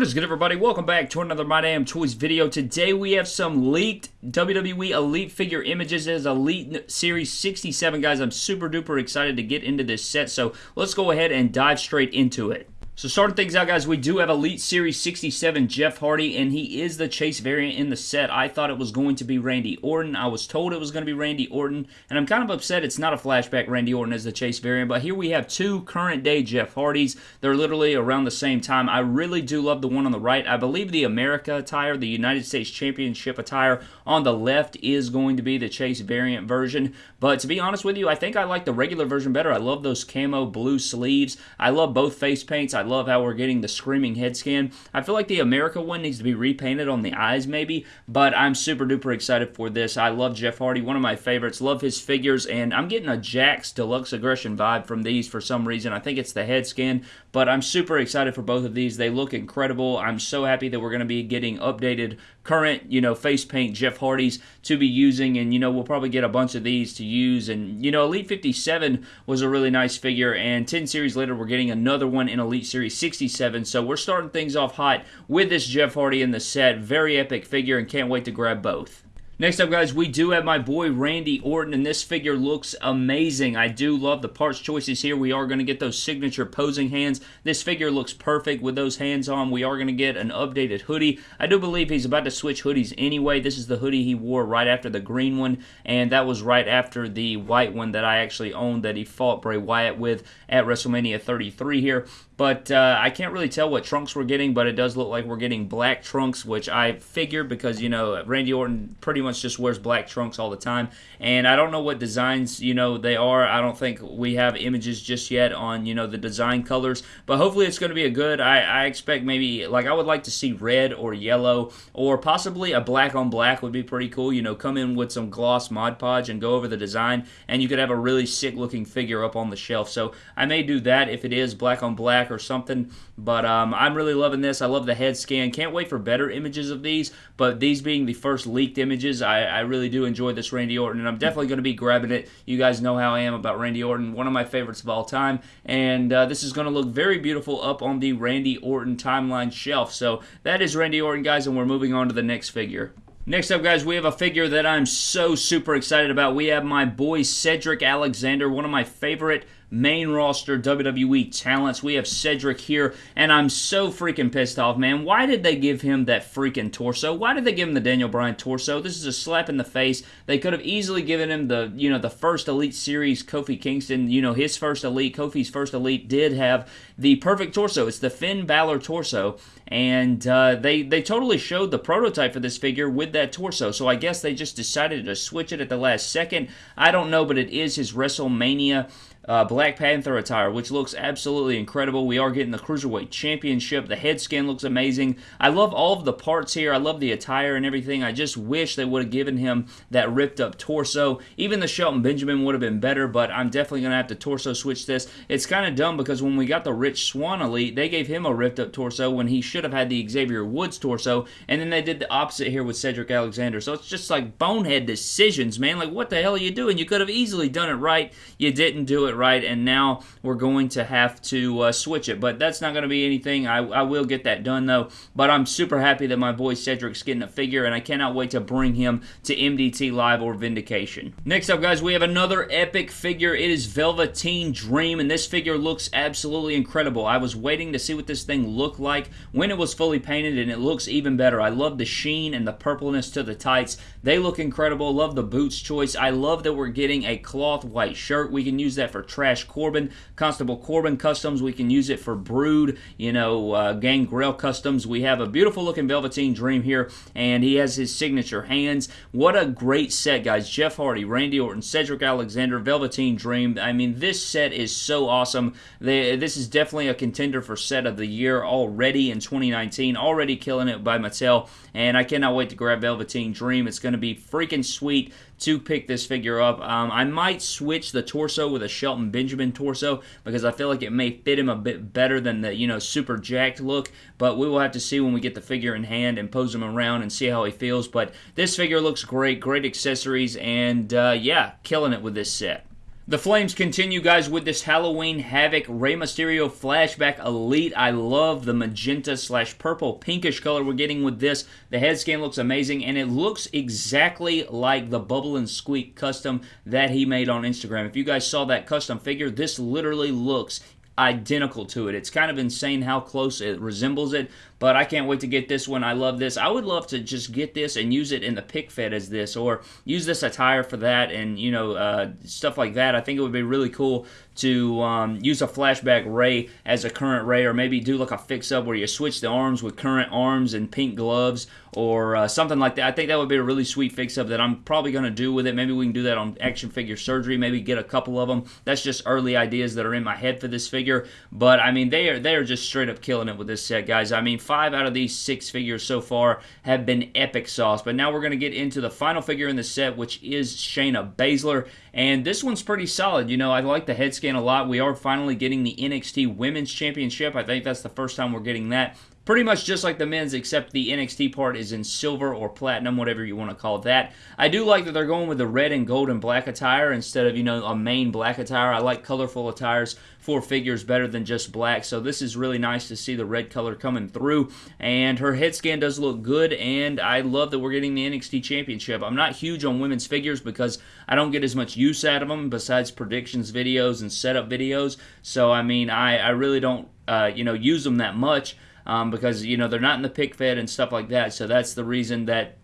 What is good, everybody? Welcome back to another My Damn Toys video. Today we have some leaked WWE Elite figure images. as Elite Series 67, guys. I'm super duper excited to get into this set, so let's go ahead and dive straight into it. So starting things out, guys, we do have Elite Series 67 Jeff Hardy, and he is the Chase variant in the set. I thought it was going to be Randy Orton. I was told it was going to be Randy Orton, and I'm kind of upset it's not a flashback Randy Orton as the Chase variant, but here we have two current-day Jeff Hardys. They're literally around the same time. I really do love the one on the right. I believe the America attire, the United States Championship attire on the left is going to be the Chase variant version, but to be honest with you, I think I like the regular version better. I love those camo blue sleeves. I love both face paints. I love how we're getting the screaming head scan. I feel like the America one needs to be repainted on the eyes maybe, but I'm super duper excited for this. I love Jeff Hardy, one of my favorites. Love his figures, and I'm getting a Jakks Deluxe Aggression vibe from these for some reason. I think it's the head scan, but I'm super excited for both of these. They look incredible. I'm so happy that we're going to be getting updated current, you know, face paint Jeff Hardy's to be using, and you know, we'll probably get a bunch of these to use. And you know, Elite 57 was a really nice figure, and 10 series later, we're getting another one in Elite Series 67. So we're starting things off hot with this Jeff Hardy in the set. Very epic figure, and can't wait to grab both. Next up, guys, we do have my boy Randy Orton, and this figure looks amazing. I do love the parts choices here. We are going to get those signature posing hands. This figure looks perfect with those hands on. We are going to get an updated hoodie. I do believe he's about to switch hoodies anyway. This is the hoodie he wore right after the green one, and that was right after the white one that I actually owned that he fought Bray Wyatt with at WrestleMania 33 here. But uh, I can't really tell what trunks we're getting, but it does look like we're getting black trunks, which I figure because, you know, Randy Orton pretty much just wears black trunks all the time. And I don't know what designs, you know, they are. I don't think we have images just yet on, you know, the design colors. But hopefully it's going to be a good. I, I expect maybe, like, I would like to see red or yellow or possibly a black on black would be pretty cool. You know, come in with some gloss Mod Podge and go over the design, and you could have a really sick looking figure up on the shelf. So I may do that if it is black on black or something. But um, I'm really loving this. I love the head scan. Can't wait for better images of these. But these being the first leaked images, I, I really do enjoy this Randy Orton, and I'm definitely going to be grabbing it. You guys know how I am about Randy Orton, one of my favorites of all time. And uh, this is going to look very beautiful up on the Randy Orton timeline shelf. So that is Randy Orton, guys, and we're moving on to the next figure. Next up, guys, we have a figure that I'm so super excited about. We have my boy Cedric Alexander, one of my favorite main roster WWE talents. We have Cedric here, and I'm so freaking pissed off, man. Why did they give him that freaking torso? Why did they give him the Daniel Bryan torso? This is a slap in the face. They could have easily given him the, you know, the first Elite Series Kofi Kingston, you know, his first Elite, Kofi's first Elite did have the perfect torso. It's the Finn Balor torso, and uh, they they totally showed the prototype for this figure with that torso. So I guess they just decided to switch it at the last second. I don't know, but it is his WrestleMania uh, Black Panther attire, which looks absolutely incredible. We are getting the Cruiserweight Championship. The head scan looks amazing. I love all of the parts here. I love the attire and everything. I just wish they would have given him that ripped up torso. Even the Shelton Benjamin would have been better, but I'm definitely going to have to torso switch this. It's kind of dumb because when we got the Rich Swann Elite, they gave him a ripped up torso when he should have had the Xavier Woods torso, and then they did the opposite here with Cedric Alexander. So it's just like bonehead decisions, man. Like, what the hell are you doing? You could have easily done it right. You didn't do it it right, and now we're going to have to uh, switch it. But that's not going to be anything. I, I will get that done, though. But I'm super happy that my boy Cedric's getting a figure, and I cannot wait to bring him to MDT Live or Vindication. Next up, guys, we have another epic figure. It is Velveteen Dream, and this figure looks absolutely incredible. I was waiting to see what this thing looked like when it was fully painted, and it looks even better. I love the sheen and the purpleness to the tights. They look incredible. Love the boots choice. I love that we're getting a cloth white shirt. We can use that for for Trash Corbin, Constable Corbin Customs. We can use it for Brood, you know, uh, Gangrel Customs. We have a beautiful looking Velveteen Dream here, and he has his signature hands. What a great set, guys. Jeff Hardy, Randy Orton, Cedric Alexander, Velveteen Dream. I mean, this set is so awesome. They, this is definitely a contender for set of the year already in 2019. Already killing it by Mattel, and I cannot wait to grab Velveteen Dream. It's going to be freaking sweet to pick this figure up. Um, I might switch the torso with a Shelton Benjamin torso because I feel like it may fit him a bit better than the you know super jacked look. But we will have to see when we get the figure in hand and pose him around and see how he feels. But this figure looks great, great accessories, and uh, yeah, killing it with this set. The Flames continue, guys, with this Halloween Havoc Rey Mysterio Flashback Elite. I love the magenta slash purple pinkish color we're getting with this. The head scan looks amazing, and it looks exactly like the Bubble and Squeak custom that he made on Instagram. If you guys saw that custom figure, this literally looks identical to it. It's kind of insane how close it resembles it, but I can't wait to get this one. I love this. I would love to just get this and use it in the pick fed as this, or use this attire for that, and you know uh, stuff like that. I think it would be really cool to um, use a flashback Rey as a current Rey, or maybe do like a fix up where you switch the arms with current arms and pink gloves, or uh, something like that. I think that would be a really sweet fix up that I'm probably going to do with it. Maybe we can do that on action figure surgery. Maybe get a couple of them. That's just early ideas that are in my head for this figure. But I mean, they are they are just straight up killing it with this set, guys. I mean five out of these six figures so far have been epic sauce. But now we're going to get into the final figure in the set, which is Shayna Baszler. And this one's pretty solid. You know, I like the head scan a lot. We are finally getting the NXT Women's Championship. I think that's the first time we're getting that pretty much just like the men's, except the NXT part is in silver or platinum, whatever you want to call that. I do like that they're going with the red and gold and black attire instead of, you know, a main black attire. I like colorful attires for figures better than just black, so this is really nice to see the red color coming through. And her head scan does look good, and I love that we're getting the NXT Championship. I'm not huge on women's figures because I don't get as much use out of them besides predictions videos and setup videos. So, I mean, I, I really don't, uh, you know, use them that much um, because you know they're not in the pick fed and stuff like that. So that's the reason that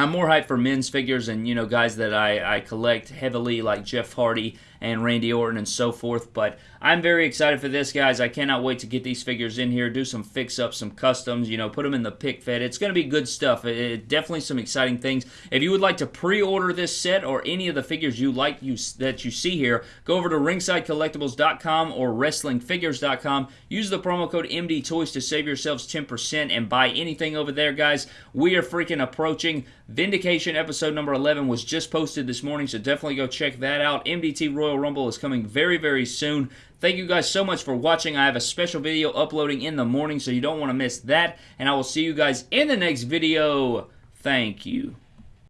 I'm more hyped for men's figures and you know guys that I, I collect heavily like Jeff Hardy and Randy Orton and so forth. But I'm very excited for this, guys. I cannot wait to get these figures in here, do some fix-ups, some customs, you know, put them in the pick fed. It's going to be good stuff. It, it, definitely some exciting things. If you would like to pre-order this set or any of the figures you like you that you see here, go over to ringsidecollectibles.com or wrestlingfigures.com. Use the promo code MDToys to save yourselves 10% and buy anything over there, guys. We are freaking approaching Vindication episode number 11 was just posted this morning, so definitely go check that out. MDT Royal Rumble is coming very, very soon. Thank you guys so much for watching. I have a special video uploading in the morning, so you don't want to miss that. And I will see you guys in the next video. Thank you.